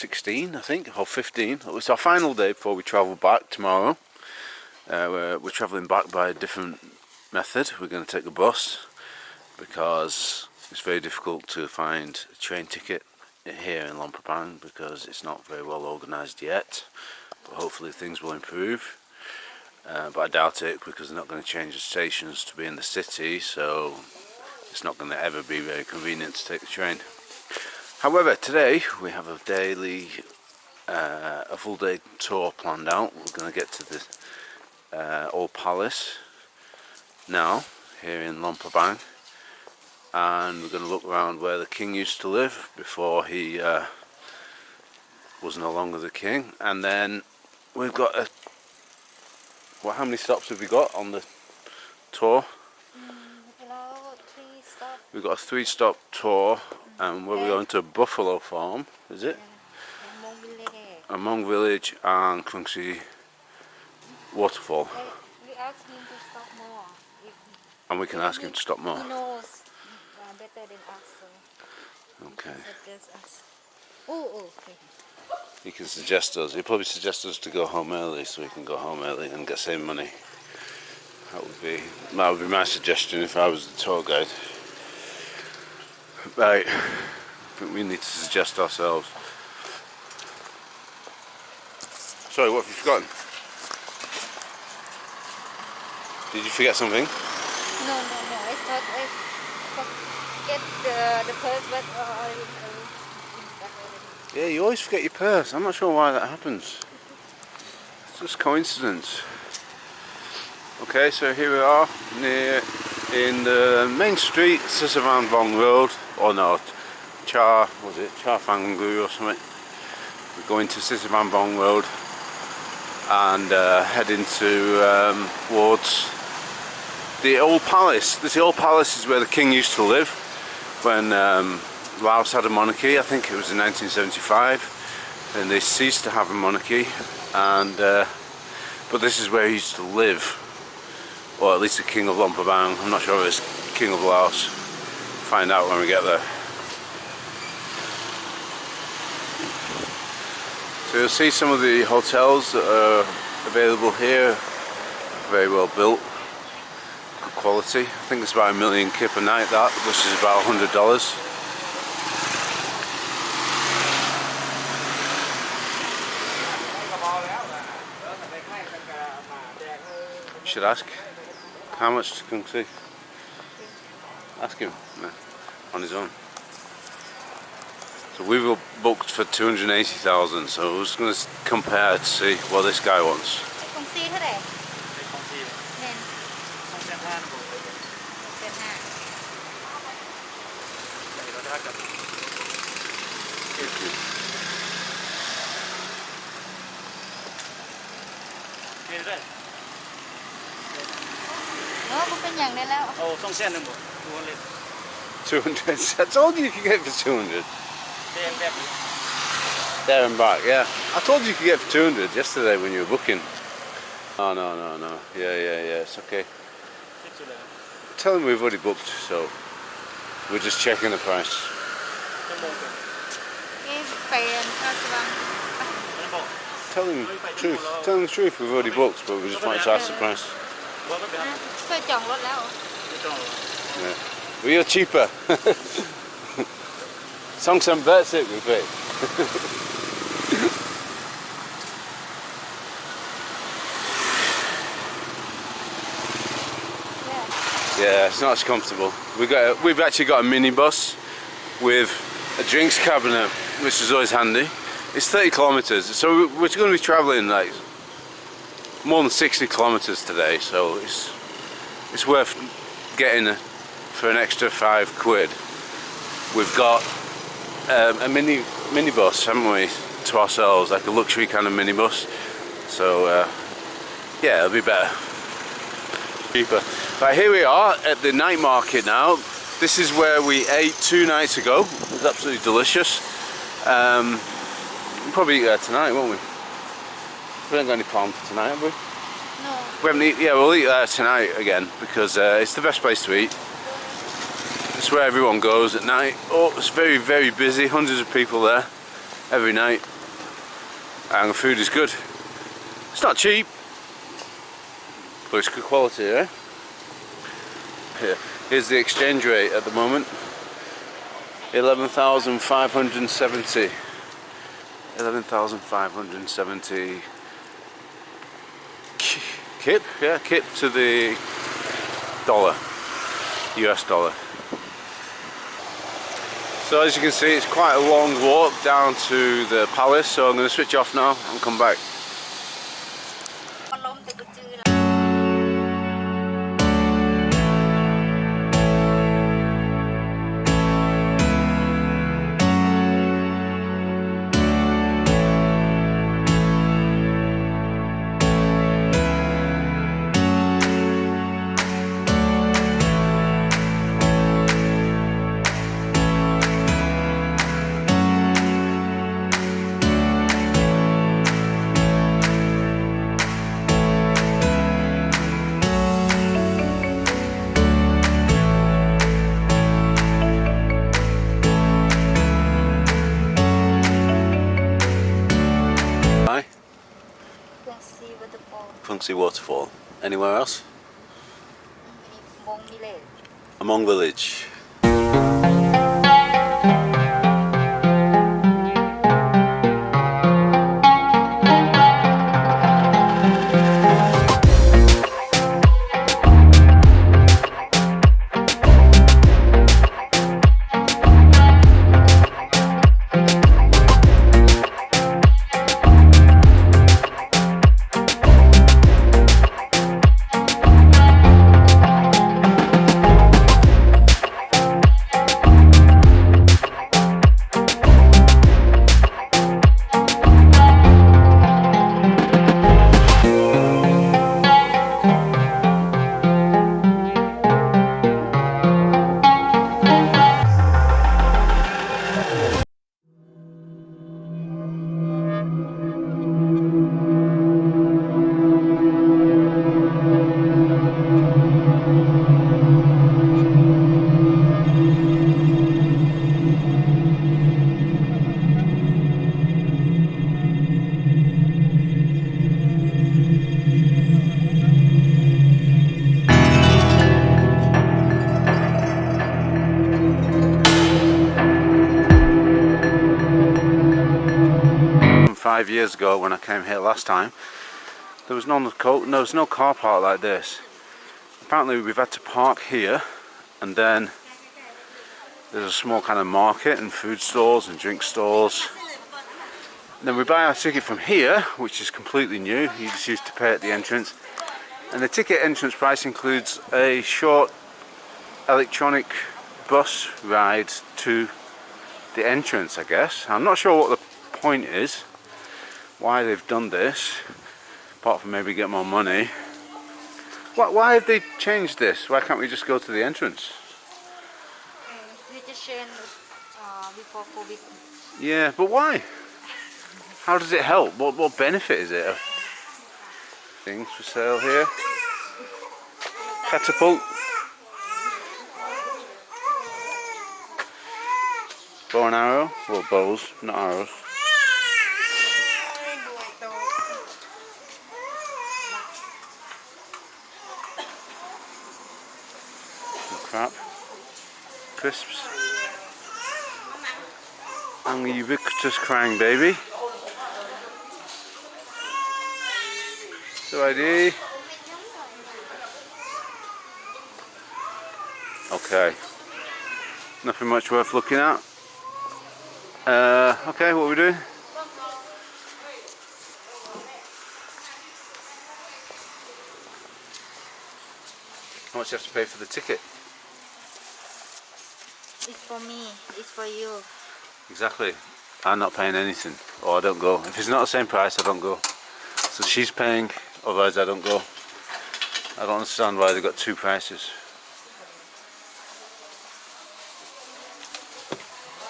16 I think or 15 it's our final day before we travel back tomorrow. Uh, we're, we're traveling back by a different method. We're going to take a bus because it's very difficult to find a train ticket here in Luang because it's not very well organised yet. But hopefully things will improve. Uh, but I doubt it because they're not going to change the stations to be in the city so it's not going to ever be very convenient to take the train however today we have a daily uh, a full day tour planned out. We're going to get to the uh, old palace now here in Luang Prabang and we're going to look around where the king used to live before he uh, was no longer the king. And then we've got a well how many stops have we got on the tour? Mm, we've got a three stop tour and we're going to Buffalo Farm is it Village. Hmong Village and Kwang Si Waterfall We ask him to stop more. And we can ask him to stop more He knows uh, better than us, so okay. Oh, oh, okay. he can suggest us he'll probably suggest us to go home early so we can go home early and get same money that would be that would be my suggestion if I was the tour guide right I think we need to suggest ourselves sorry what have you forgotten did you forget something No, no, no. I thought I forget the the purse, but uh, I I I- Yeah, you always forget your purse. I'm not sure why that happens. It's just coincidence. Okay, so here we are near in the main street, Sisavan Vong Road, or no, Cha, was it Cha Fangu or something. We're going to Sisavan Vong Road and uh, heading to um, towards the old palace. This old palace is where the king used to live when um, Laos had a monarchy. I think it was in 1975, and they ceased to have a monarchy. And uh, but this is where he used to live, or at least the king of Luang Prabang. I'm not sure if it's king of Laos. Find out when we get there. So you'll see some of the hotels that are available here. Very well built good quality. I think it's about a million kip a night that, which is about hundred dollars. Should ask how much to come see. Ask him on his own. So we were booked for 280,000 so we're just going to compare to see what this guy wants. เออมันเป็นอย่างได้แล้ว เอาต้องเส้นหนึ่งบ่ดูเลย 200. I told you you could get it for 200. เส้นแบบนี้ There and back, yeah. I told you you could get it for 200 yesterday when you were booking. Oh, no, no, no. Yeah, yeah, yeah, it's okay. คิดสุดเลย Tell them we've already booked, so we're just checking the price. ต้องมองกัน นี่เป็นราชวัง ไม่บอก Tell them the truth. Tell them the truth, we've already booked, but we just wanted to ask the price. บอกก็แบบ นะเคยจองรถแล้ว ไม่ต้อง Yeah. We are cheaper. Song some bets it with it. Yeah, it's not as comfortable. We got a, we've actually got a minibus with a drinks cabinet, which is always handy. It's 30 kilometers, so we're going to be traveling like more than 60 kilometers today. So it's it's worth getting a, for an extra five quid. We've got um, a mini minibus, haven't we, to ourselves, like a luxury kind of minibus. So uh, yeah, it'll be better cheaper. Right, here we are at the night market now. This is where we ate two nights ago. It was absolutely delicious. Um, we'll probably eat there tonight, won't we? We haven't got any plan for tonight, have we? no We haven't eat, yeah, we'll eat there tonight again because uh, it's the best place to eat. It's where everyone goes at night. Oh, it's very, very busy. Hundreds of people there. every night and the food is good. It's not cheap, but it's good quality, eh? Here, here's the exchange rate at the moment. 11,570. 11,570 kip, yeah, kip to the dollar, US dollar. So as you can see it's quite a long walk down to the palace so I'm going to switch off now and come back. Kwang Si Waterfall. Anywhere else? Hmong village. Hmong village. Years ago when I came here last time, there was no, co- there was no car park like this. Apparently we've had to park here and then there's a small kind of market and food stores and drink stores. And then we buy our ticket from here, which is completely new. You just used to pay at the entrance. And the ticket entrance price includes a short electronic bus ride to the entrance, I guess. I'm not sure what the point is, why they've done this, apart from maybe get more money. Why, why have they changed this? Why can't we just go to the entrance? We just sharing uh, before COVID. Yeah, but why? How does it help? What, what benefit is it? Things for sale here. Catapult. Bow and arrow, well bows, not arrows. Crap. Crisps. And the ubiquitous crying baby. So ID. Okay. Nothing much worth looking at. Uh, okay, what are we doing? How much do you have to pay for the ticket? It's for me it's for you Exactly. I'm not paying anything, or I don't go. If it's not the same price, I don't go. So she's paying, otherwise I don't go. I don't understand why they've got two prices.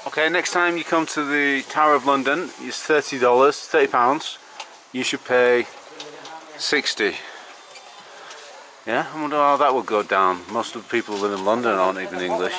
Okay, next time you come to the Tower of London, it's $30, £30. You should pay 60 Yeah, I wonder how that would go down. Most of the people who live in London aren't even English.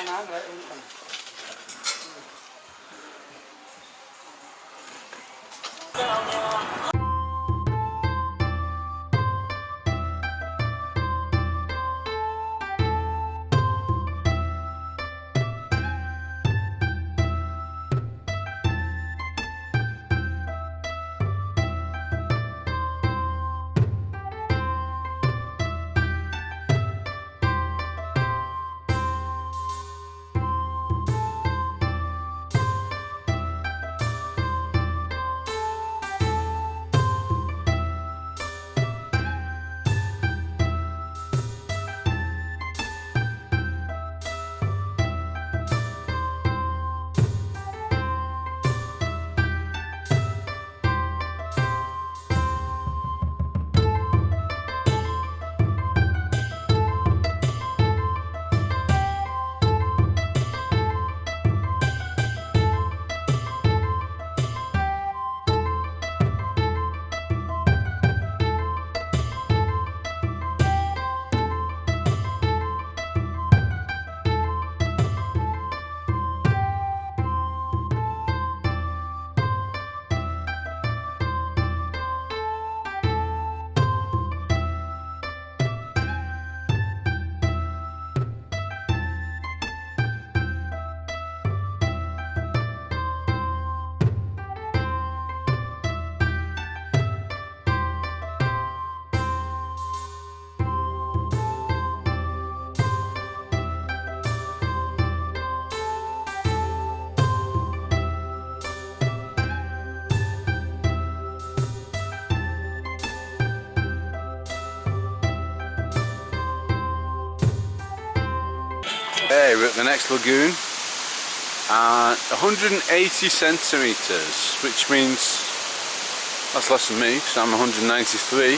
Hey, we're at the next lagoon. Uh, and 180 centimetres, which means that's less than me, because I'm 193.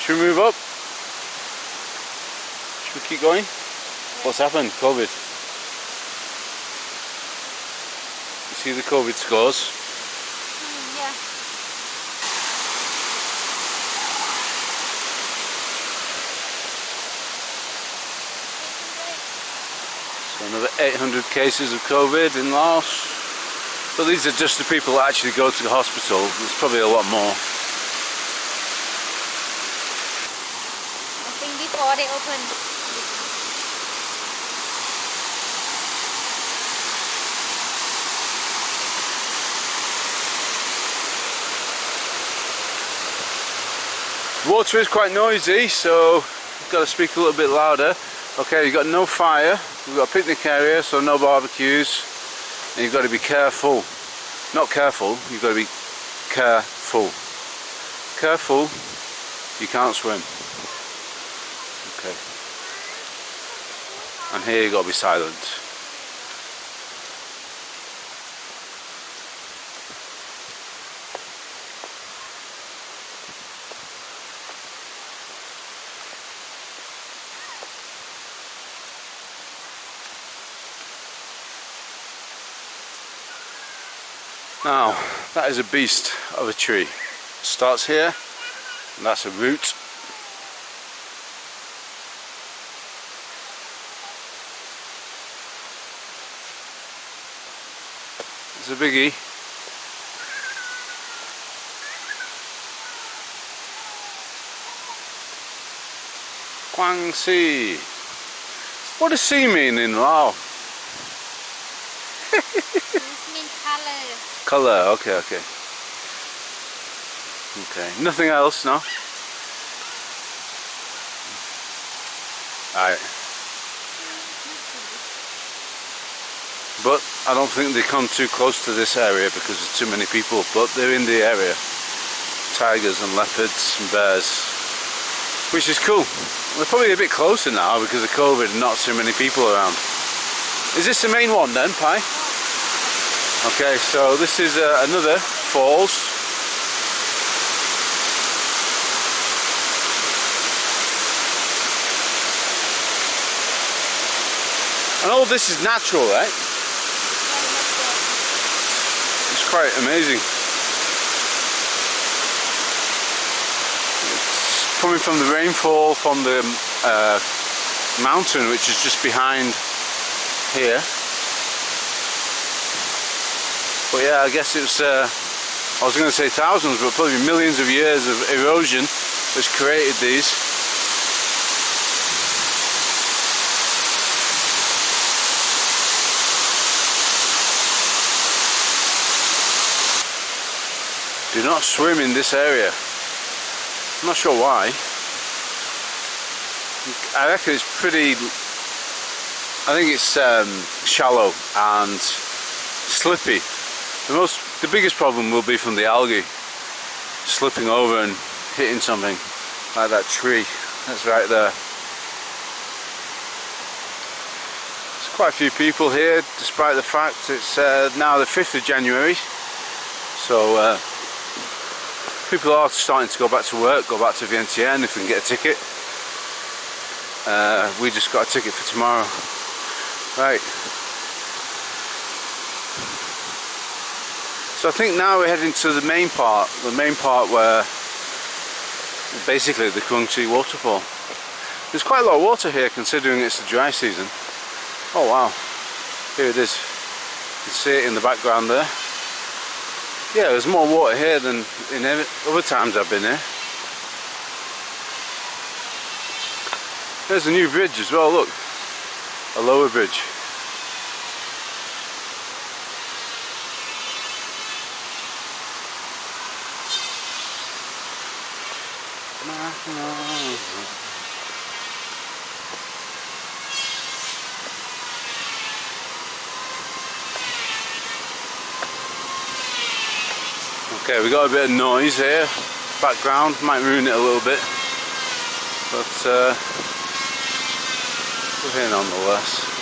Should we move up? Should we keep going? What's happened? COVID. You see the COVID scores? Mm, yeah. So another 800 cases of COVID in Laos. But these are just the people that actually go to the hospital. There's probably a lot more. I think before they open. Water is quite noisy, so you've got to speak a little bit louder. Okay, you've got no fire, we've got a picnic area, so no barbecues, and you've got to be careful. Not careful, you've got to be careful. Careful, you can't swim. Okay. And here you've got to be silent. Now, that is a beast of a tree. Starts here, and that's a root. It's a biggie. Kwang Si. What does Si mean in Lao? Colour, okay, okay. Okay, nothing else, no? Alright. But I don't think they come too close to this area because there's too many people, but they're in the area. Tigers and leopards and bears. Which is cool. They're probably a bit closer now because of COVID and not so many people around. Is this the main one then, Pi? Okay, so this is uh, another falls. And all this is natural, right? It's quite amazing. It's coming from the rainfall from the uh, mountain which is just behind here. But yeah, I guess it's, uh, I was going to say thousands, but probably millions of years of erosion that's created these. Do not swim in this area. I'm not sure why. I reckon it's pretty, I think it's um, shallow and slippy. The most, the biggest problem will be from the algae slipping over and hitting something like that tree that's right there. There's quite a few people here despite the fact it's uh, now the 5th of January so uh, people are starting to go back to work, go back to Vientiane if we can get a ticket. Uh, we just got a ticket for tomorrow. Right. So I think now we're heading to the main part, the main part where basically the Kwang Si waterfall. There's quite a lot of water here considering it's the dry season. Oh wow, here it is. You can see it in the background there. Yeah, there's more water here than in other times I've been here. There's a new bridge as well, look. A lower bridge. Mm-hmm. Okay, we got a bit of noise here, background, might ruin it a little bit, but uh, we're here nonetheless.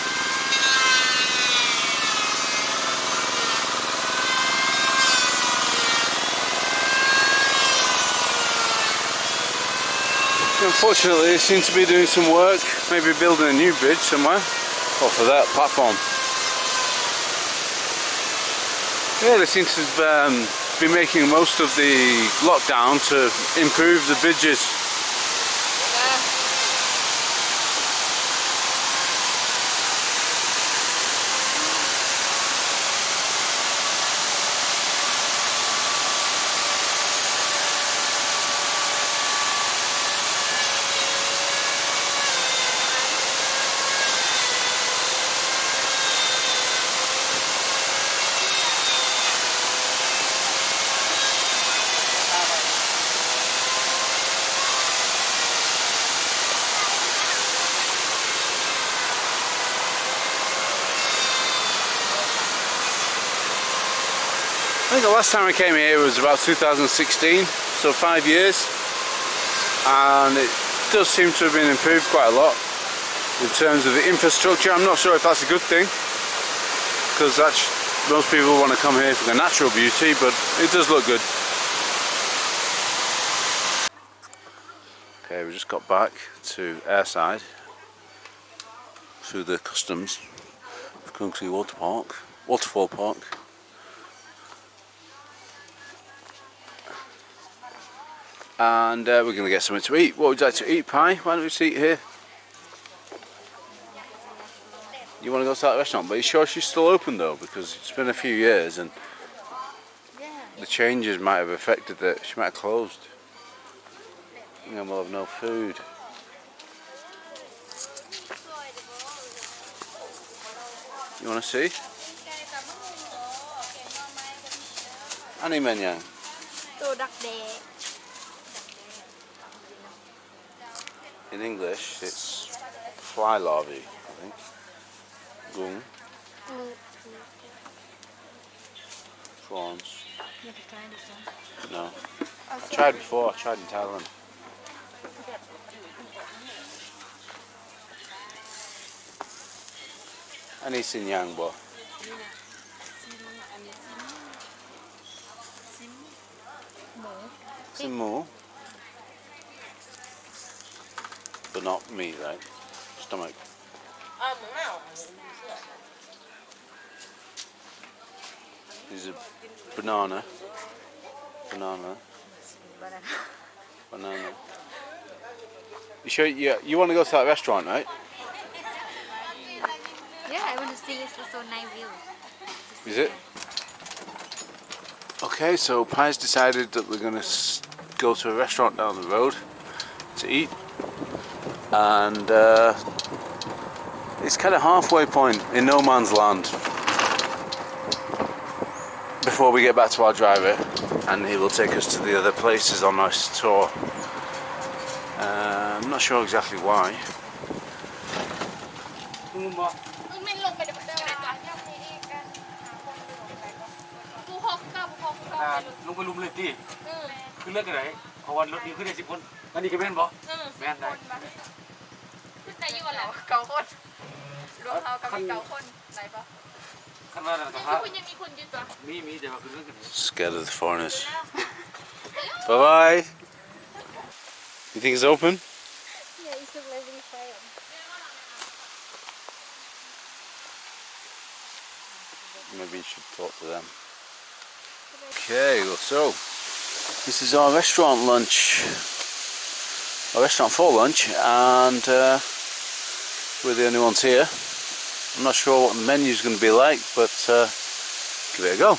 Unfortunately, they seem to be doing some work, maybe building a new bridge somewhere, or for that platform. Yeah, they seem to um, be making most of the lockdown to improve the bridges. I think the last time I came here was about 2016, so five years, and it does seem to have been improved quite a lot in terms of the infrastructure. I'm not sure if that's a good thing, because most people want to come here for the natural beauty, but it does look good. Okay, we just got back to airside through the customs of Water Park, Waterfall Park. and uh, we're going to get something to eat. What would you like to eat, Pie? Why don't we sit here? You want to go to that restaurant, but you sure she's still open though? Because it's been a few years and the changes might have affected that. She might have closed. And we'll have no food. You want to see? Annie Menyang. Đặc biệt. in English it's fly larvae, I think. Gung. Prawns. No. I tried before, I tried in Thailand. And xin in Yangbo. But not me, right? Stomach. Um, no. Is a banana. Banana. Banana. banana. You sure you, you want to go to that restaurant, right? Yeah, I want to see it's so nice view. Is it? Okay, so Pie's decided that we're going to go to a restaurant down the road to eat and uh, it's kind of halfway point in no man's land before we get back to our driver, and he will take us to the other places on our tour. Uh, I'm not sure exactly why. มึงบอก ไม่ลงไปเดี๋ยวมันจะไปก่อนผู้ฮอกเก้าผู้ฮอกเก้า อ่า ไปลง ลงไปลุมเลยที่ เออ คือเลือกกันไหนเพราะว่ารถนี้ขึ้นได้สิบคนอันนี้ก็แม่นบอก เออ แม่นได้ ขึ้นได้อยู่กันแหละ เก่าคนรวมเรากับมีเก่าคนไหนปะ ขั้นว่าอะไร ยัง ครั มี บ คุณยังมีคุณยืนตัว มีมีแต่ว่าคือเรื่องกันไหน Scared of the foreigners. bye bye. You think it's open? Yeah, it's a very fire. Maybe you should talk to them. Okay, well, so this is our restaurant lunch. Our restaurant for lunch, and uh, we're the only ones here. I'm not sure what the menu's going to be like, but uh, give it a go.